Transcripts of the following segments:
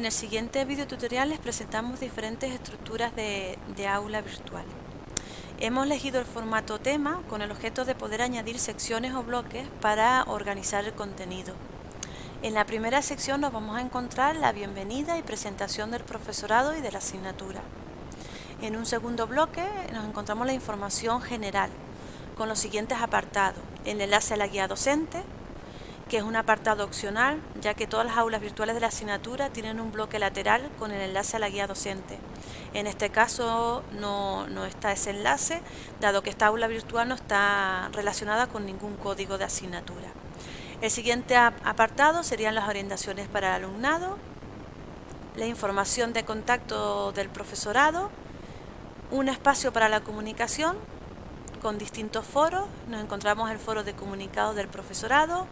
En el siguiente video tutorial les presentamos diferentes estructuras de, de, aula virtual. Hemos elegido el formato tema con el objeto de poder añadir secciones o bloques para organizar el contenido. En la primera sección nos vamos a encontrar la bienvenida y presentación del profesorado y de la asignatura. En un segundo bloque nos encontramos la información general con los siguientes apartados. El enlace a la guía docente, que es un apartado opcional, ya que todas las aulas virtuales de la asignatura tienen un bloque lateral con el enlace a la guía docente. En este caso no, no está ese enlace, dado que esta aula virtual no está relacionada con ningún código de asignatura. El siguiente apartado serían las orientaciones para el alumnado, la información de contacto del profesorado, un espacio para la comunicación con distintos foros. Nos encontramos el foro de comunicados del profesorado,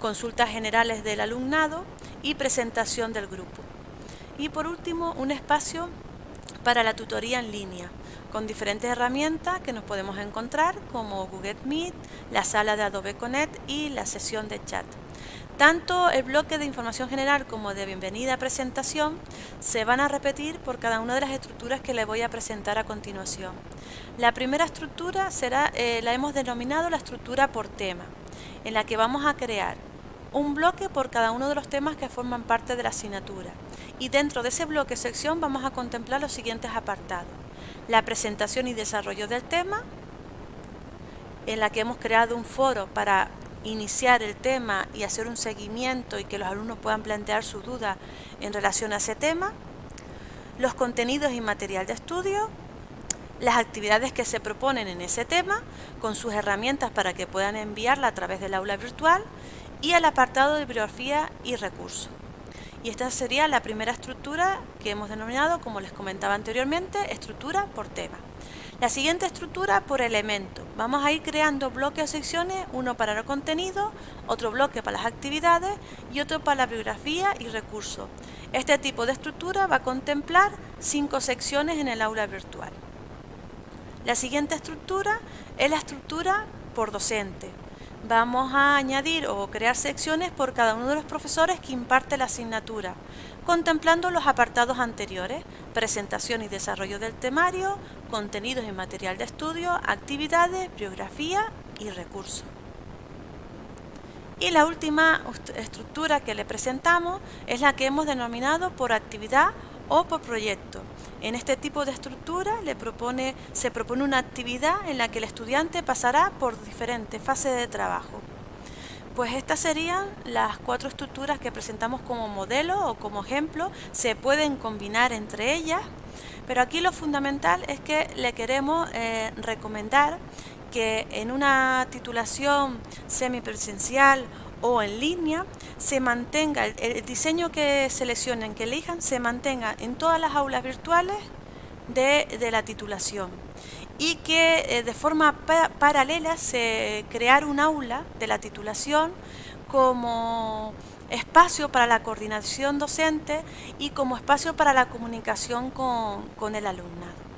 consultas generales del alumnado y presentación del grupo. Y por último, un espacio para la tutoría en línea, con diferentes herramientas que nos podemos encontrar como Google Meet, la sala de Adobe Connect y la sesión de chat. Tanto el bloque de información general como de bienvenida a presentación se van a repetir por cada una de las estructuras que le voy a presentar a continuación. La primera estructura será, eh, la hemos denominado la estructura por tema, en la que vamos a crear un bloque por cada uno de los temas que forman parte de la asignatura. Y dentro de ese bloque sección vamos a contemplar los siguientes apartados. La presentación y desarrollo del tema, en la que hemos creado un foro para iniciar el tema y hacer un seguimiento y que los alumnos puedan plantear sus dudas en relación a ese tema, los contenidos y material de estudio, las actividades que se proponen en ese tema, con sus herramientas para que puedan enviarla a través del aula virtual y el apartado de bibliografía y recursos. Y esta sería la primera estructura que hemos denominado, como les comentaba anteriormente, estructura por tema. La siguiente estructura por elemento. Vamos a ir creando bloques o secciones, uno para el contenido, otro bloque para las actividades y otro para la bibliografía y recursos. Este tipo de estructura va a contemplar cinco secciones en el aula virtual. La siguiente estructura es la estructura por docente vamos a añadir o crear secciones por cada uno de los profesores que imparte la asignatura, contemplando los apartados anteriores, presentación y desarrollo del temario, contenidos y material de estudio, actividades, biografía y recursos. Y la última estructura que le presentamos es la que hemos denominado por actividad o por proyecto. En este tipo de estructura se propone una actividad en la que el estudiante pasará por diferentes fases de trabajo. Pues estas serían las cuatro estructuras que presentamos como modelo o como ejemplo. Se pueden combinar entre ellas, pero aquí lo fundamental es que le queremos eh, recomendar que en una titulación semipresencial o en línea se mantenga, el, diseño que seleccionen, que elijan, se mantenga en todas las aulas virtuales de, la titulación y que eh, de forma paralela se crear un aula de la titulación como espacio para la coordinación docente y como espacio para la comunicación con el alumnado.